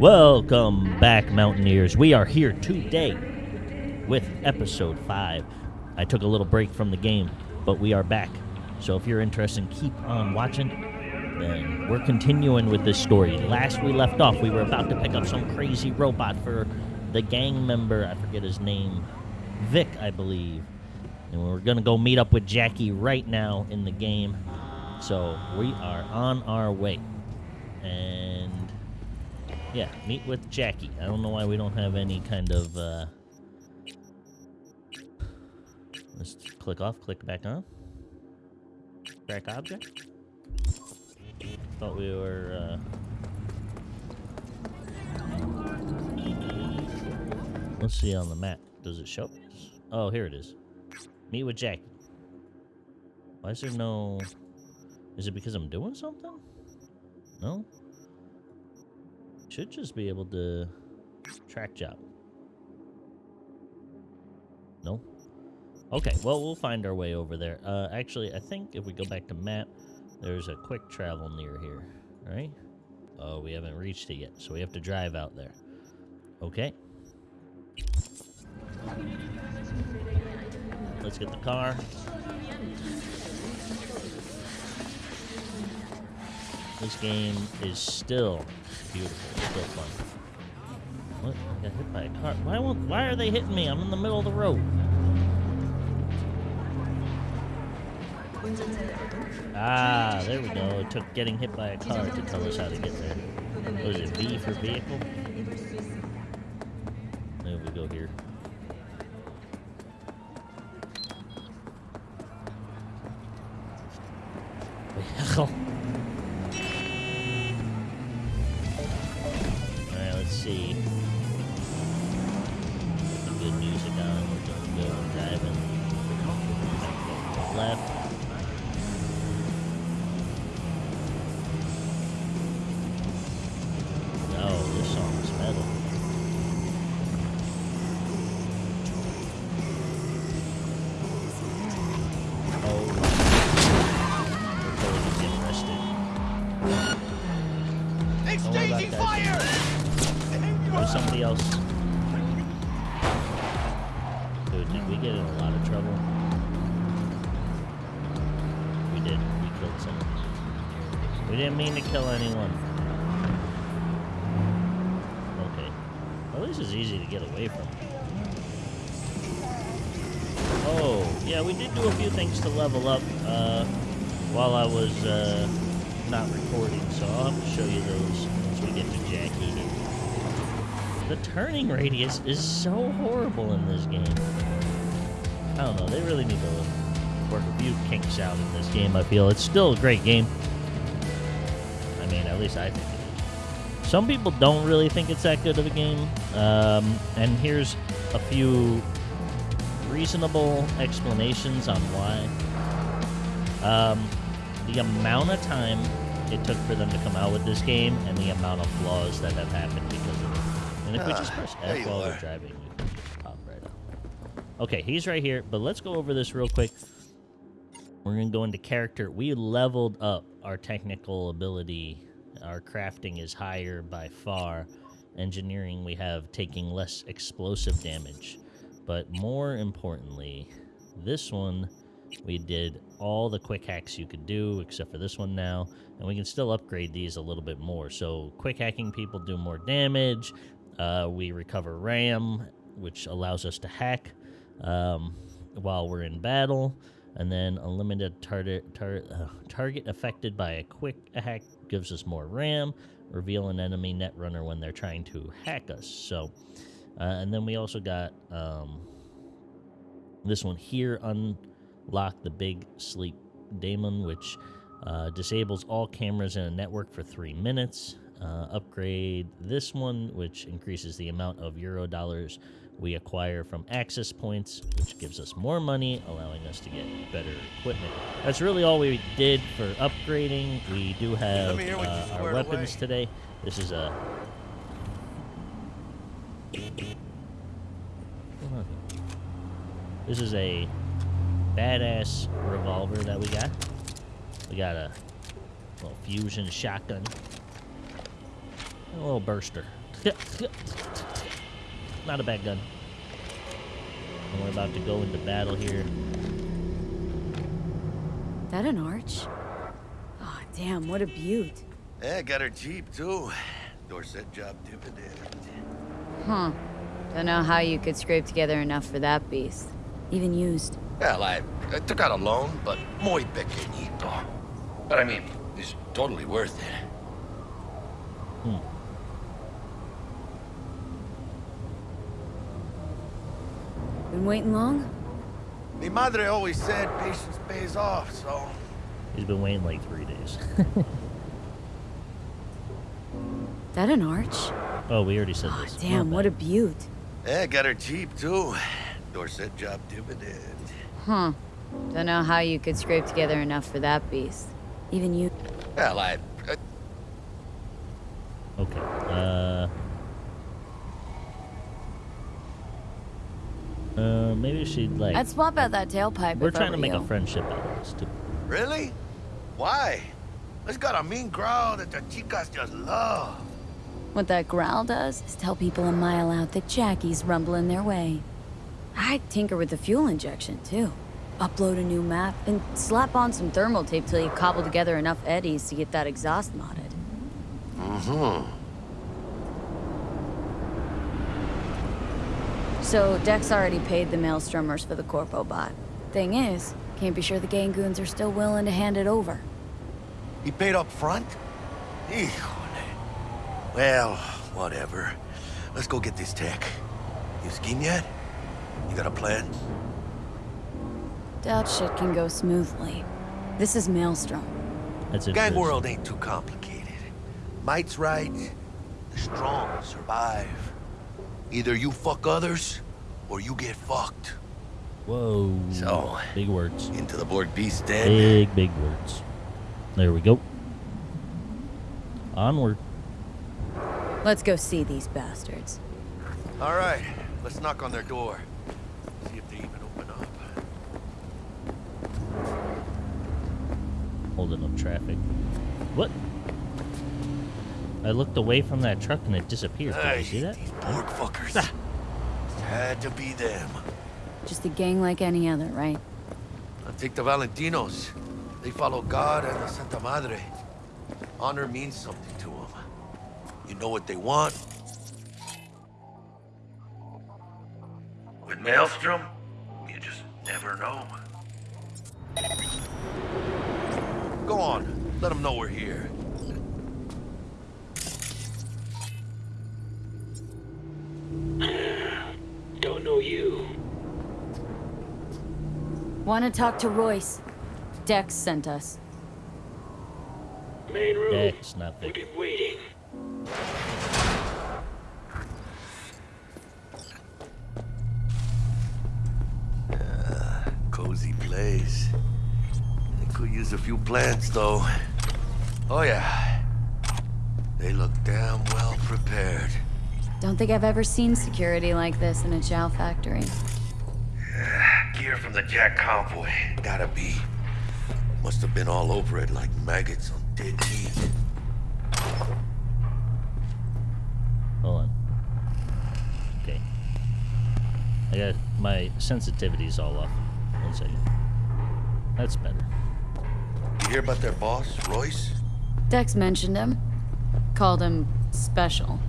Welcome back, Mountaineers. We are here today with episode 5. I took a little break from the game, but we are back. So if you're interested, keep on watching. Then we're continuing with this story. Last we left off, we were about to pick up some crazy robot for the gang member. I forget his name. Vic, I believe. And we're going to go meet up with Jackie right now in the game. So we are on our way. And yeah, meet with Jackie. I don't know why we don't have any kind of. Uh... Let's click off, click back on. Track object. Thought we were. Uh... Let's see on the map. Does it show? Oh, here it is. Meet with Jackie. Why is there no... Is it because I'm doing something? No? Should just be able to track job. No? Okay, well, we'll find our way over there. Uh, actually, I think if we go back to map, there's a quick travel near here, right? Oh, we haven't reached it yet, so we have to drive out there. Okay. Let's get the car. This game is still beautiful, still fun. What? I got hit by a car. Why won't? Why are they hitting me? I'm in the middle of the road. Ah, there we go. It took getting hit by a car to tell us how to get there. Was it? V for vehicle? We didn't mean to kill anyone. Okay. Well, this is easy to get away from. Oh, yeah, we did do a few things to level up uh, while I was uh, not recording, so I'll have to show you those once we get to Jackie. The turning radius is so horrible in this game. I don't know, they really need to work a few kinks out in this game, I feel. It's still a great game. I mean, at least I think it is. Some people don't really think it's that good of a game. Um, and here's a few reasonable explanations on why. Um, the amount of time it took for them to come out with this game and the amount of flaws that have happened because of it. And if we just Ah, press F while we're driving, we can just pop right up. Okay, he's right here, but let's go over this real quick. We're going to go into character. We leveled up our technical ability. Our crafting is higher by far. Engineering, we have taking less explosive damage. But more importantly, this one, we did all the quick hacks you could do, except for this one now. And we can still upgrade these a little bit more. So quick hacking people do more damage. Uh, we recover RAM, which allows us to hack um, while we're in battle. And then unlimited target tar- uh, target affected by a quick hack gives us more RAM. Reveal an enemy netrunner when they're trying to hack us. So, uh, and then we also got um, this one here. Unlock the big sleep daemon, which uh, disables all cameras in a network for three minutes. Uh, upgrade this one, which increases the amount of euro dollars we acquire from access points, which gives us more money, allowing us to get better equipment. That's really all we did for upgrading. We do have me hear what you uh, our weapons away. today. This is a. This is a badass revolver that we got. We got a little fusion shotgun. A little burster. Not a bad gun. And we're about to go into battle here. That an arch? Oh, damn, what a beaut. Yeah, got her Jeep, too. Dorset job dividend. Huh. Don't know how you could scrape together enough for that beast. Even used. Well, I, I took out a loan, but muy pequeñito. But I mean, it's totally worth it. Hmm. Been waiting long? Mi madre always said patience pays off, so... He's been waiting like three days. That an arch? oh, we already said Oh, this. damn, what a beaut. Yeah, got her Jeep, too. Dorset job dividend. Huh. Don't know how you could scrape together enough for that beast. Even you. Well, I, I Okay. Uh. She'd like. I'd swap out that tailpipe We're if I trying to were make a friendship out of this too. Really? Why? It's got a mean growl that the chicas just love. What that growl does is tell people a mile out that Jackie's rumbling their way. I'd tinker with the fuel injection, too. Upload a new map and slap on some thermal tape till you cobble together enough eddies to get that exhaust modded. Mm-hmm. So Dex already paid the maelstromers for the Corpo bot. Thing is, can't be sure the Gangoons are still willing to hand it over. He paid up front? Híjole. Well, whatever. Let's go get this tech. You scheme yet? You got a plan? Doubt shit can go smoothly. This is Maelstrom. That's it. Gang world ain't too complicated. Might's right. The strong survive. Either you fuck others, or you get fucked. Whoa. So- Big words. Into the Borg beast den. Big, big words. There we go. Onward. Let's go see these bastards. All right, let's knock on their door. See if they even open up. Holding up traffic. What? I looked away from that truck and it disappeared. Did Hey, you see that? these Borg fuckers. Ah. Had to be them. Just a gang like any other, right? I'll take the Valentinos. They follow God and the Santa Madre. Honor means something to them. You know what they want? With Maelstrom, you just never know. Go on, let them know we're here. Don't know you. Want to talk to Royce? Dex sent us. Main room. Dex, not We've Vic. been waiting. Uh, cozy place. They could use a few plants, though. Oh, yeah. They look damn well prepared. Don't think I've ever seen security like this in a chow factory. Gear from the Jack convoy. Gotta be. Must have been all over it like maggots on dead meat. Hold on. Okay. I got my sensitivity's all off. One second. That's better. You hear about their boss, Royce? Dex mentioned him. Called him special.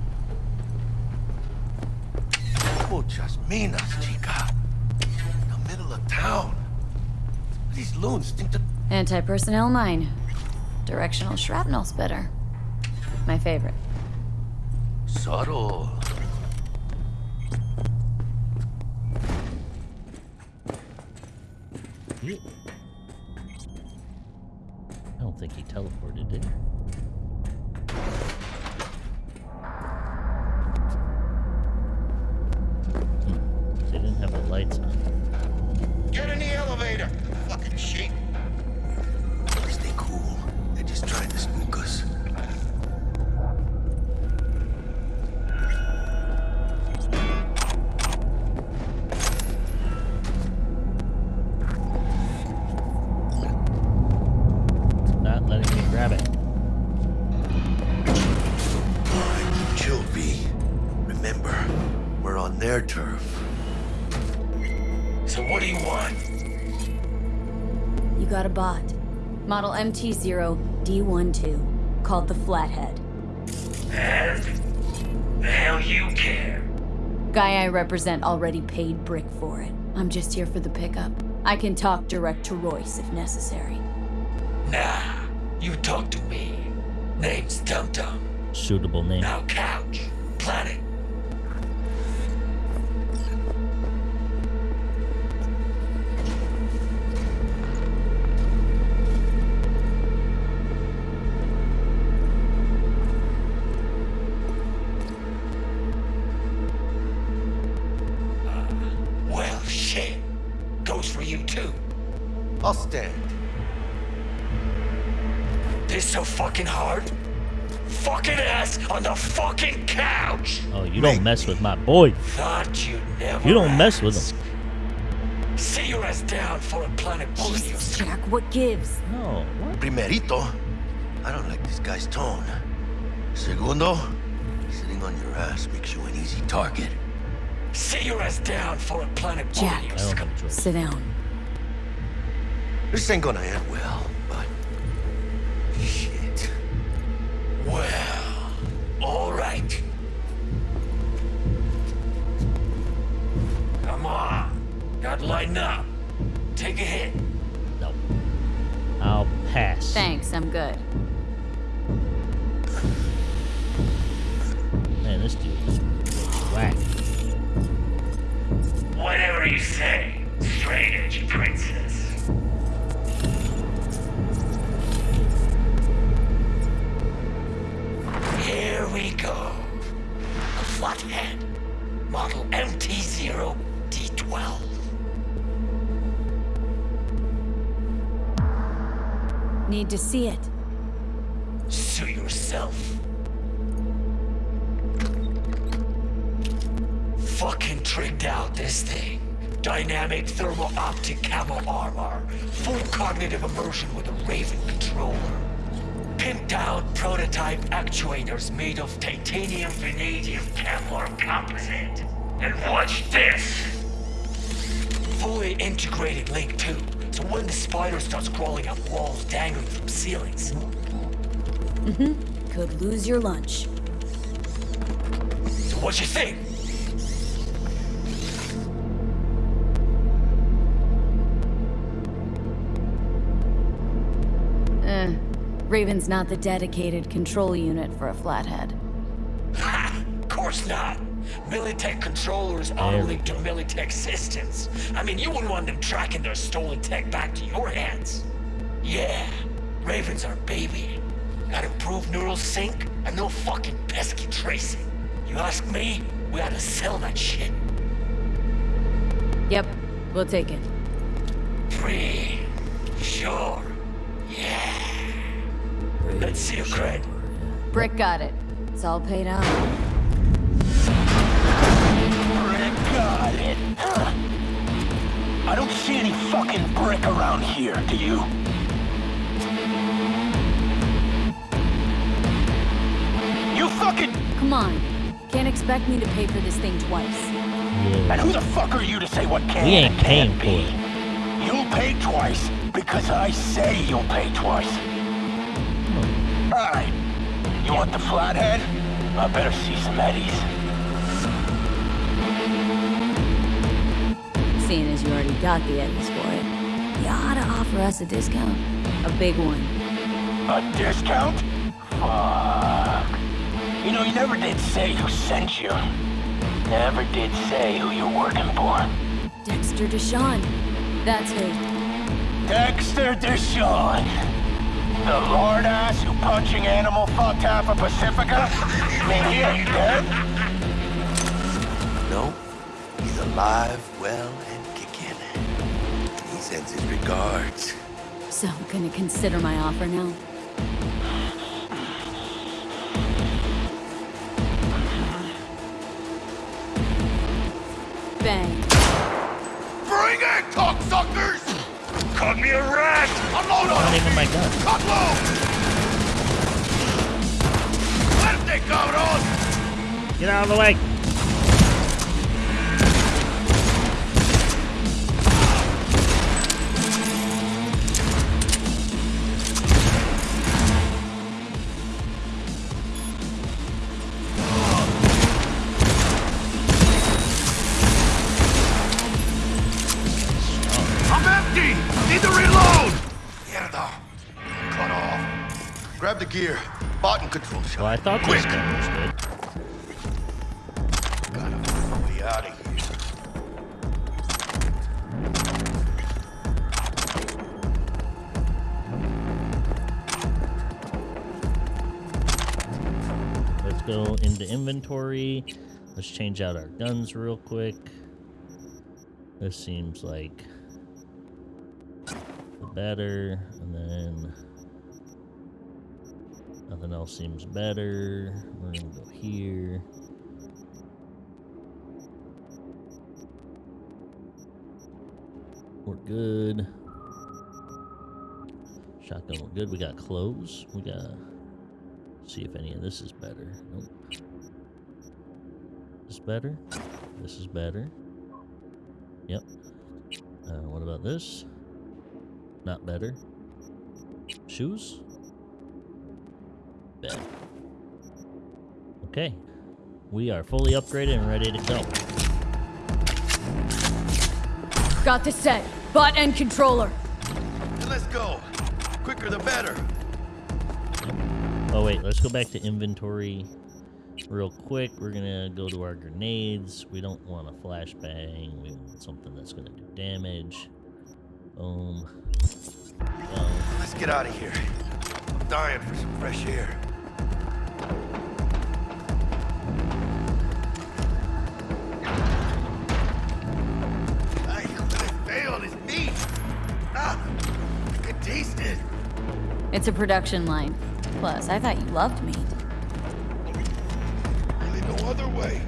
Muchas minas, chica. In the middle of town. These loons think that... Anti-personnel mine. Directional shrapnel spitter. My favorite. Subtle. I don't think he teleported, did he? Fucking Model MT0D12, called the Flathead. And? The hell you care? Guy I represent already paid Brick for it. I'm just here for the pickup. I can talk direct to Royce if necessary. Nah, you talk to me. Name's Dum Dum. Suitable name. Now couch. Planet. Goes for you too. I'll stand. This so fucking hard? Fucking ass on the fucking couch! Oh, you don't mess with my boy. Thought you'd never You don't mess with ask. him. Sit your ass down for a planet bully you. Jesus, Jack, what gives? No. What? Primerito, I don't like this guy's tone. Segundo, sitting on your ass makes you an easy target. Sit your ass down for a planet bully Jack. you. I don't have a choice. Sit down. This ain't gonna end well, but... Shit. Well, alright. Come on. Got lighten up. Take a hit. No. I'll pass. Thanks, I'm good. Man, this dude is whack. Whatever you say, straight edge princess. Here we go. A flathead. Model MT0D12. Need to see it. Sue yourself. Fucking tricked out this thing. Dynamic thermal optic camo armor. Full cognitive immersion with a Raven controller. Pimped out prototype actuators made of titanium vanadium Kevlar composite. And watch this! Fully integrated link too. So when the spider starts crawling up walls dangling from ceilings, Mm-hmm. Could lose your lunch. So what you think? Raven's not the dedicated control unit for a flathead. Ha! Course not. Militech controllers auto link to Militech systems. I mean, you wouldn't want them tracking their stolen tech back to your hands. Yeah, Ravens are baby. Got improved neural sync and no fucking pesky tracing. You ask me, we ought to sell that shit. Yep, we'll take it. Free. Sure. Yeah. Let's see your cred. Brick got it. It's all paid out. Brick got it. I don't see any fucking brick around here, do you? You fucking... Come on. Can't expect me to pay for this thing twice. Yeah. And who the fuck are you to say what can We ain't and can't paying for be? You'll pay twice because I say you'll pay twice. Alright. You want the flathead? I better see some eddies. Seeing as you already got the eddies for it, you ought to offer us a discount. A big one. A discount? Fuck. You know, you never did say who sent you. Never did say who you're working for. Dexter Deshawn. That's who. Dexter Deshawn. The lord ass who punching animal fucked half of Pacifica? I mean, he ain't dead. No, he's alive, well, and kicking. He sends his regards. So, I'm gonna consider my offer now? Bang. Bring it, cocksuckers! Caught me a rat! Unload on Not even my gun. Cut low! Fuerte, cabrón! Get out of the way. Gear. Button control shot. Well, I thought this gun was good. Gotta find a way out of here. Let's go into inventory. Let's change out our guns real quick. This seems like the better, and then nothing else seems better. We're gonna go here. We're good. Shotgun, we're good. We got clothes. We gotta see if any of this is better. Nope. This better? This is better. Yep. Uh, what about this? Not better. Shoes? Better. Okay. We are fully upgraded and ready to go. Got the set. Butt and controller. Then let's go. Quicker the better. Oh wait, let's go back to inventory real quick. We're gonna go to our grenades. We don't want a flashbang. We want something that's gonna do damage. Um, Boom. Boom. Let's get out of here. I'm dying for some fresh air. It's a production line. Plus, I thought you loved meat. Really no other way.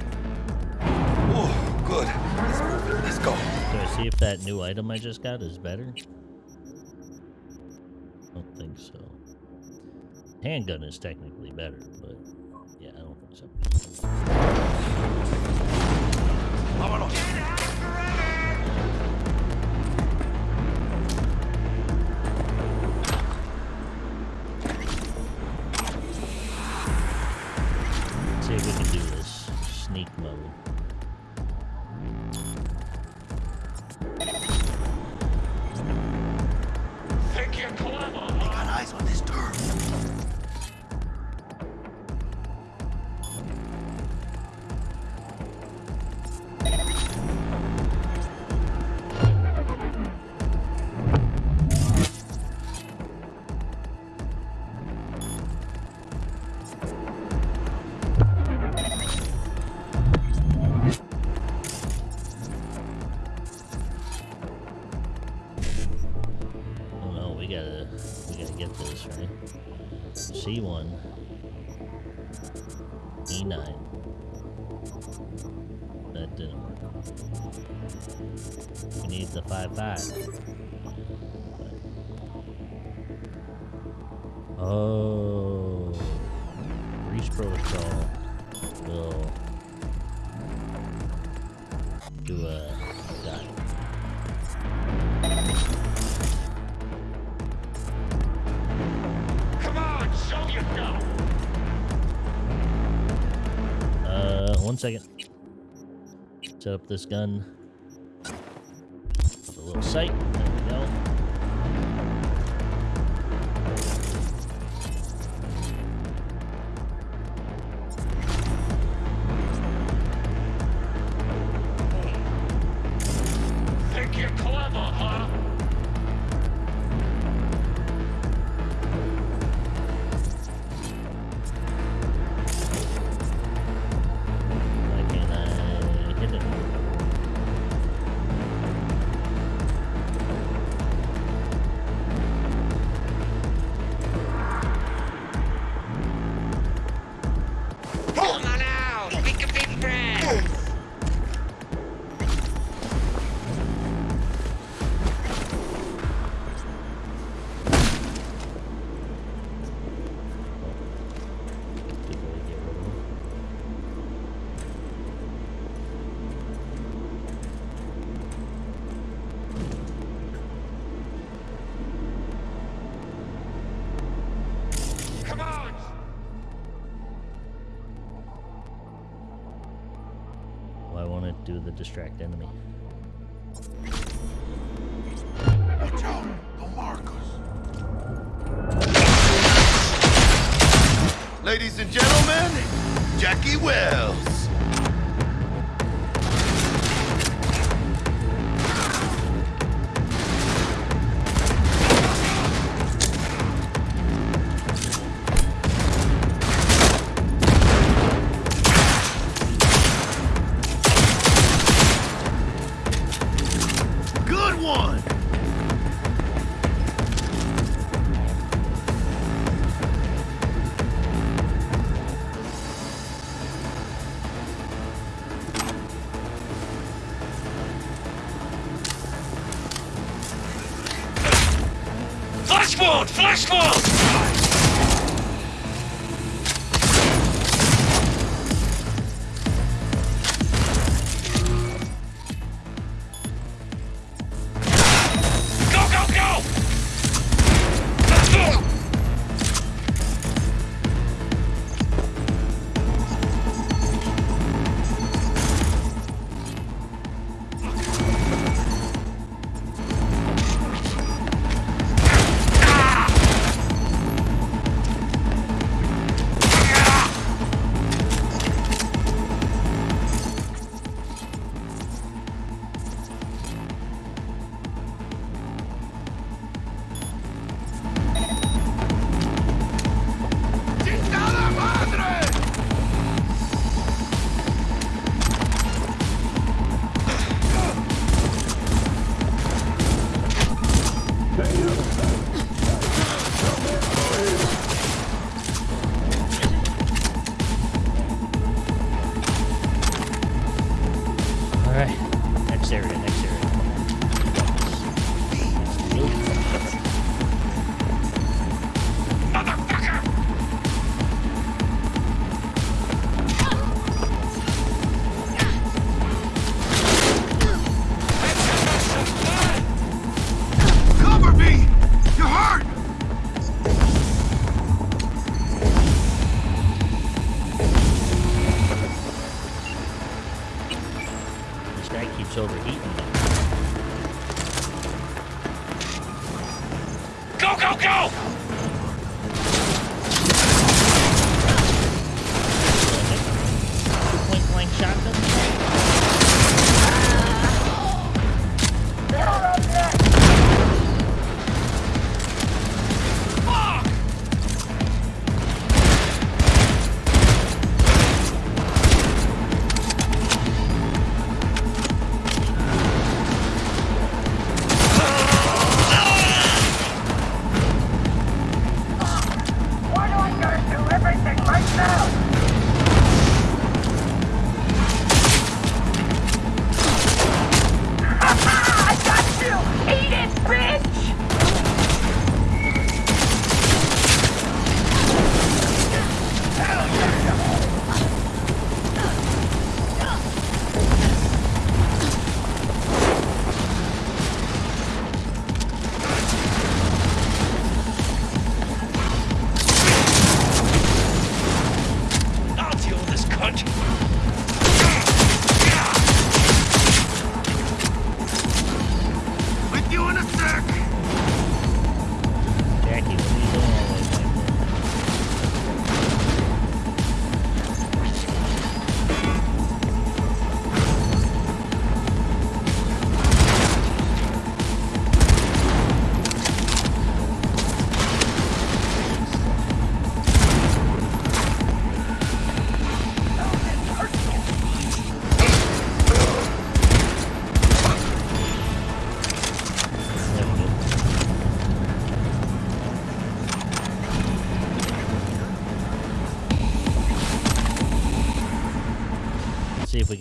Oh, good. Let's move. Let's go. Do I see if that new item I just got is better? I Don't think so. Handgun is technically better, but one second. Set up this gun. A little sight. do the distract enemy. Watch out! The markers! Ladies and gentlemen, Jackie Welles!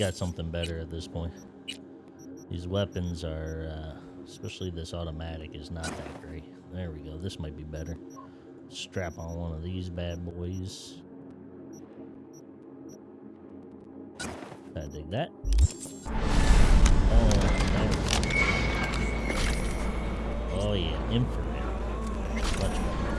got something better at this point. These weapons are, uh, especially this automatic is not that great. There we go. This might be better. Strap on one of these bad boys. I dig that. Oh, oh yeah, infrared. Much better.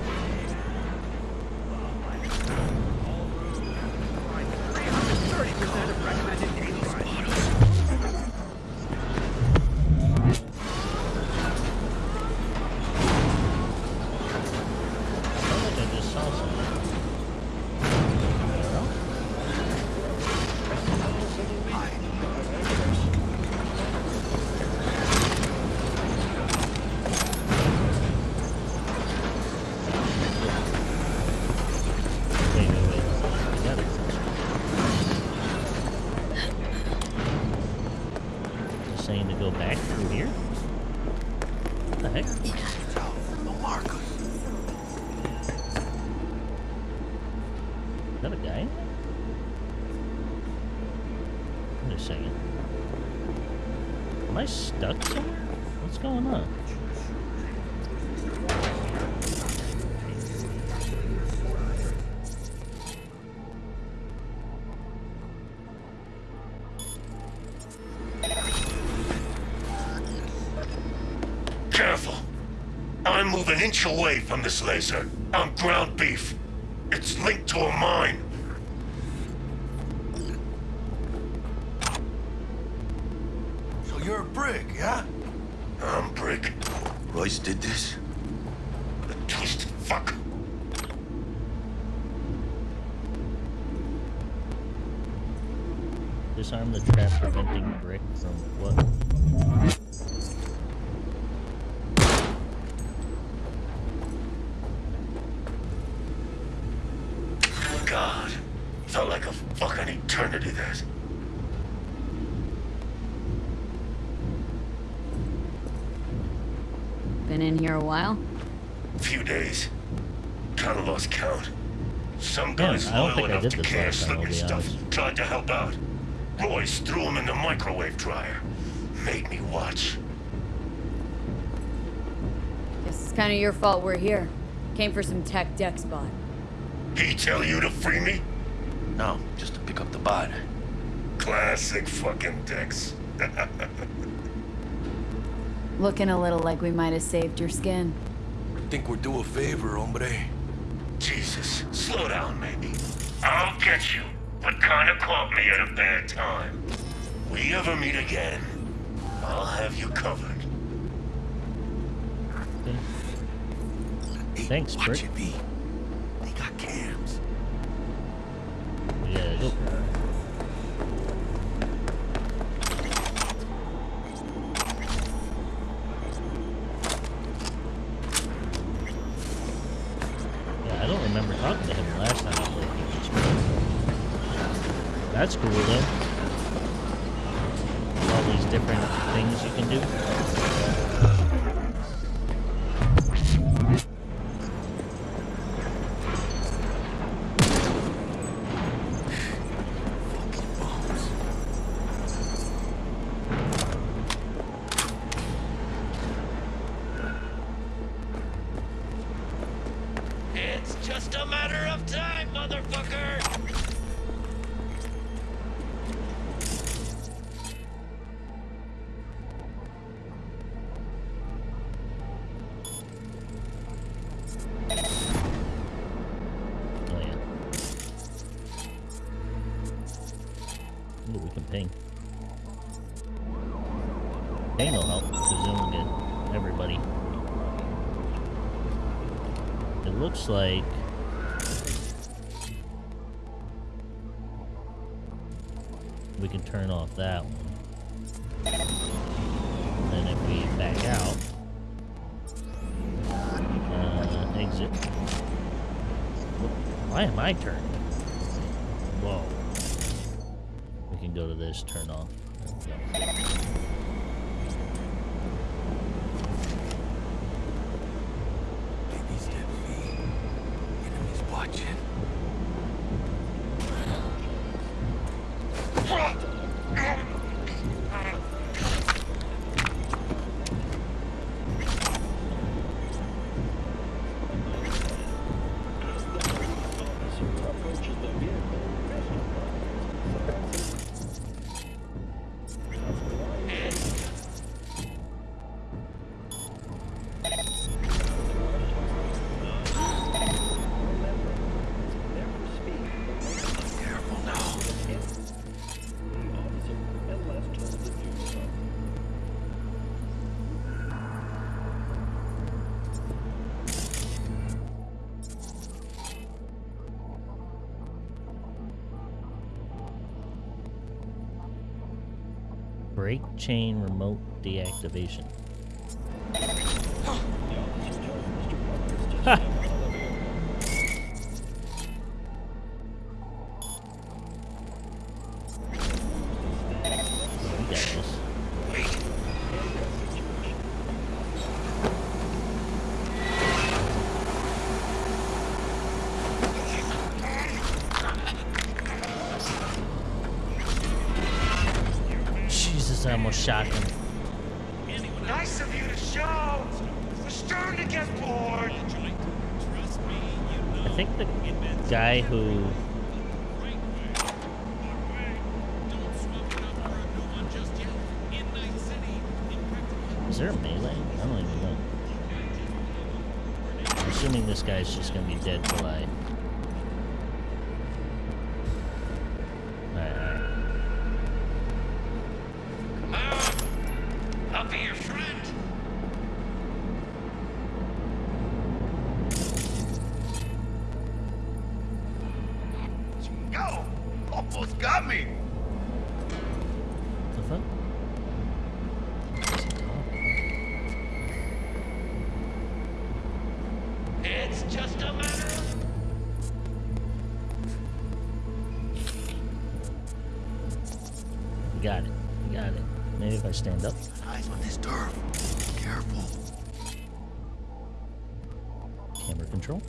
Inch away from this laser. I'm ground beef. It's linked to a mine. God. Felt like a fucking eternity that. Been in here a while? Few days. Kinda lost count. Some Yeah, guys I don't loyal enough to this care last time, slip me stuff. Tried to help out. Royce threw him in the microwave dryer. Made me watch. Guess it's kind of your fault we're here. Came for some tech deck spot. He tell you to free me? No, just to pick up the bod. Classic fucking Dex. Looking a little like we might have saved your skin. Think we're due a favor, hombre? Jesus, slow down, maybe. I'll get you, but kinda caught me at a bad time. We ever meet again, I'll have you covered. Okay. Hey, Thanks, watch Brick. it be. Different things you can do. Why am I turning? Whoa. We can go to this, turn off. There we go. Baby step V. Enemies watching. Chain remote deactivation. I almost shot him. Nice of you to show. We're starting to get bored. I think the guy who is there a melee? I don't even know. I'm assuming this guy's just gonna be dead till I. stand up. Eyes on this turf. Careful. Camera control.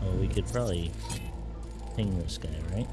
Oh, we could probably ping this guy, right?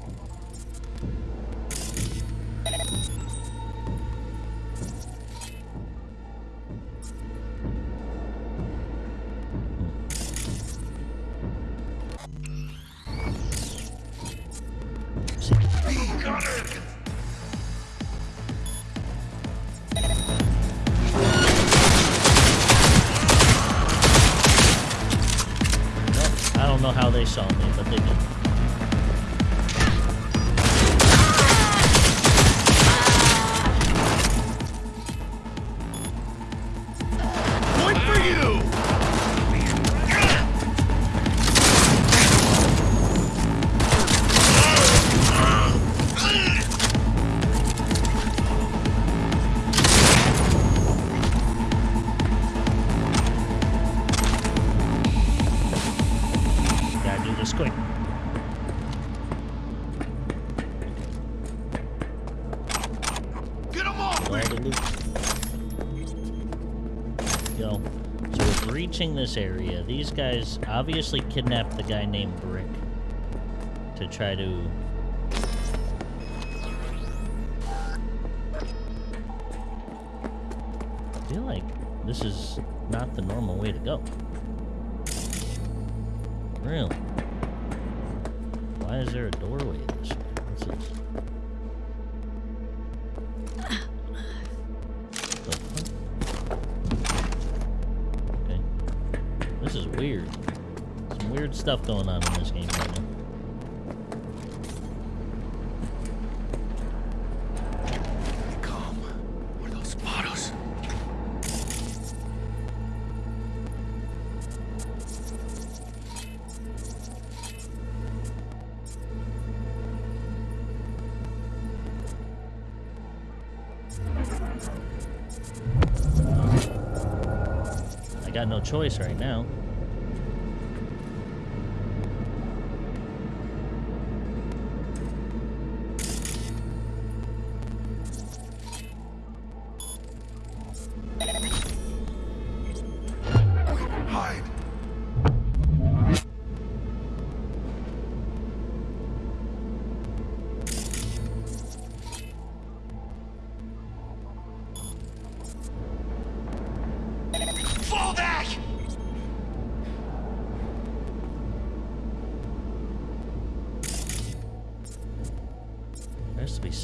Guys obviously kidnapped the guy named Brick to try to. I feel like this is not the normal way to go. Really? Why is there a doorway this way? What's this? Stuff going on in this game right now. Come. Where those spotters? I got no choice right now.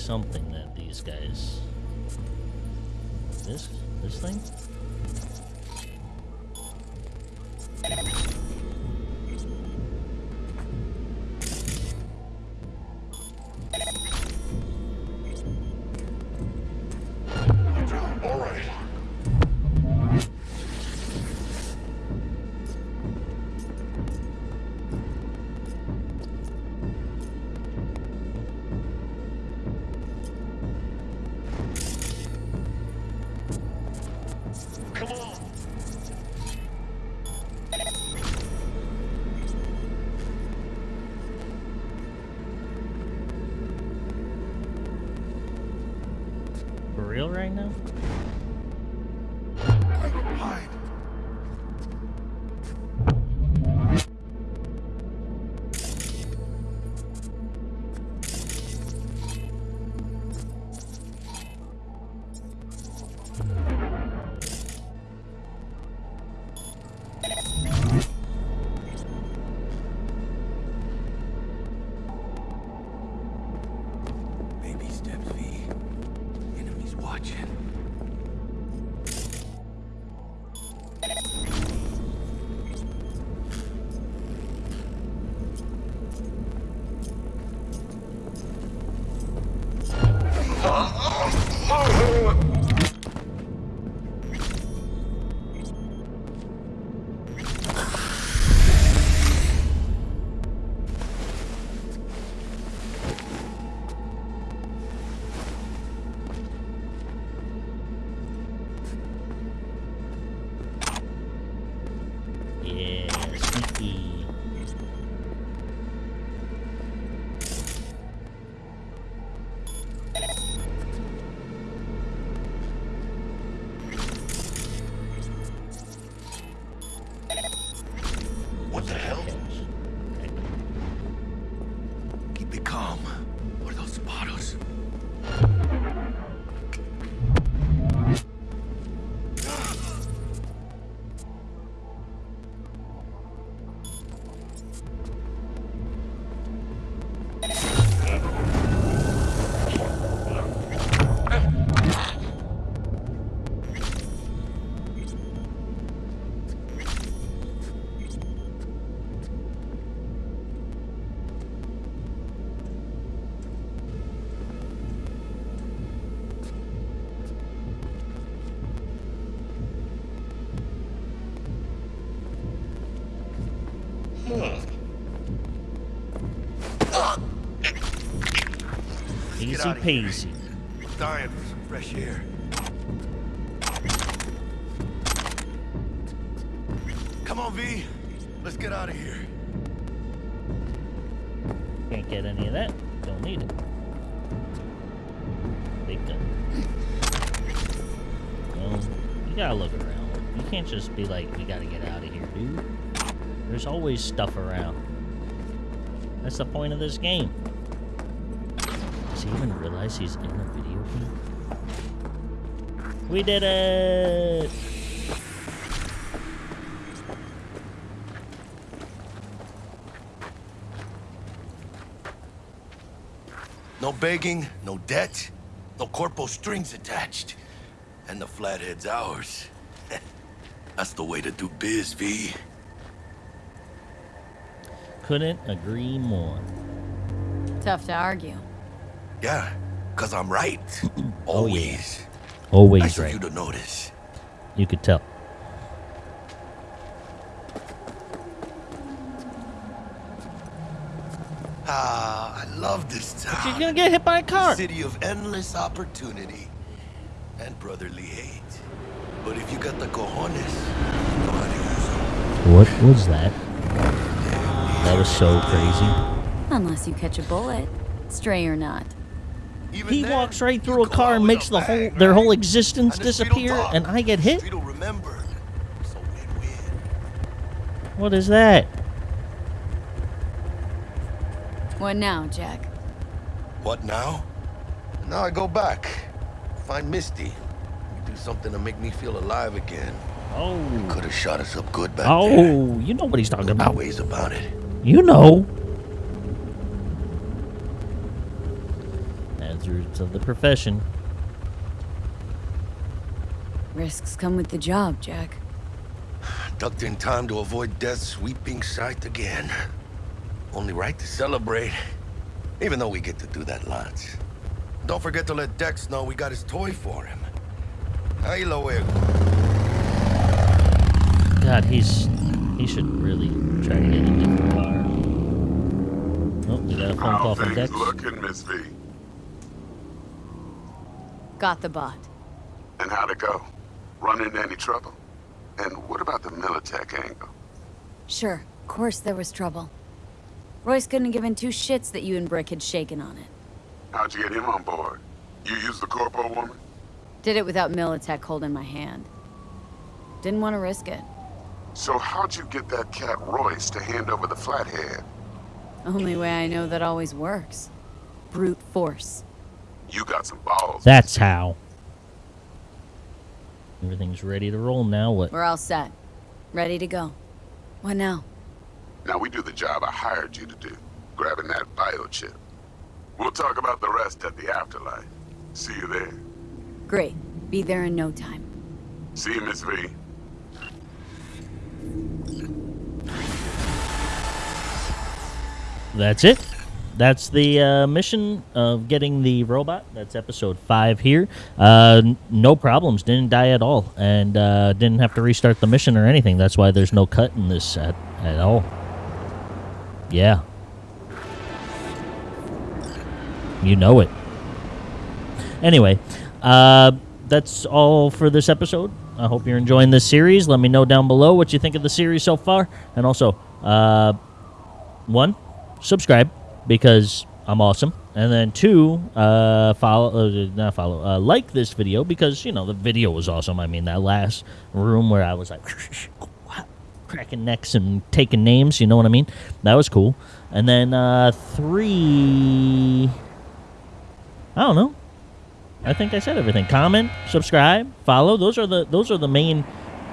Something that these guys. This? This thing? Easy peasy. Dying for some fresh air. Come on, V. Let's get out of here. Can't get any of that. Don't need it. Big gun. Well, you gotta look around. You can't just be like, we gotta get out of here, dude. There's always stuff around. That's the point of this game. Does he even realize he's in a video game? We did it! No begging, no debt, no corpo strings attached. And the flathead's ours. That's the way to do biz, V. Couldn't agree more. Tough to argue. Yeah, cause I'm right. Oh. Always. Always Nice of right. you to notice. You could tell. Ah, I love this You're gonna get hit by a car. City of endless opportunity and brotherly hate. But if you got the cojones, you know how to use them. What was that? That was so crazy. Unless you catch a bullet, stray or not. Even He then, walks right through a car and makes a the whole their whole existence And disappear, talk. and I get hit. Remember. So win-win. What is that? What now, Jack? What now? Now I go back. Find Misty. We do something to make me feel alive again. Oh, Could have shot us up good back there. oh, you know what he's talking No about. ways about it. You know. Hazards of the profession. Risks come with the job, Jack. Ducked in time to avoid death's sweeping sight again. Only right to celebrate. Even though we get to do that lots. Don't forget to let Dex know we got his toy for him. Ahí lo luego. God, he's he should really try to get a different car. Oh, we got a phone How call from things Dex. looking, Miss V? Got the bot. And how'd it go? Run into any trouble? And what about the Militech angle? Sure, of course there was trouble. Royce couldn't have given two shits that you and Brick had shaken on it. How'd you get him on board? You used the corpo woman? Did it without Militech holding my hand. Didn't want to risk it. So how'd you get that cat Royce to hand over the flathead? Only way I know that always works. Brute force. You got some balls. That's how. Everything's ready to roll now. What? We're all set. Ready to go. What now? Now we do the job I hired you to do, grabbing that biochip. We'll talk about the rest at the afterlife. See you there. Great. Be there in no time. See you, Miss V. That's it. That's the uh, mission of getting the robot. That's episode five here. Uh, n- no problems. Didn't die at all, and uh, didn't have to restart the mission or anything. That's why there's no cut in this at, at all. Yeah. You know it. Anyway, uh, that's all for this episode. I hope you're enjoying this series. Let me know down below what you think of the series so far, and also, uh, one, subscribe because I'm awesome, and then two, uh, follow, uh, not follow, uh, like this video because you know the video was awesome. I mean that last room where I was like cracking necks and taking names, you know what I mean? That was cool. And then uh, three, I don't know. I think I said everything. Comment, subscribe, follow. Those are the those are the main,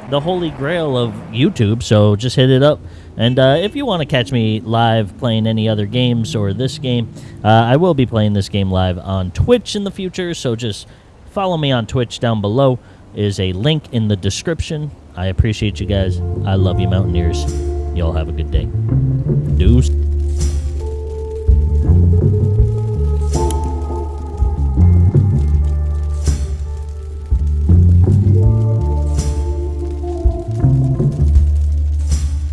the holy grail of YouTube. So just hit it up. And uh, if you want to catch me live playing any other games or this game, uh, I will be playing this game live on Twitch in the future. So just follow me on Twitch down below. Is a link in the description. I appreciate you guys. I love you, Mountaineers. Y'all have a good day. Deuce.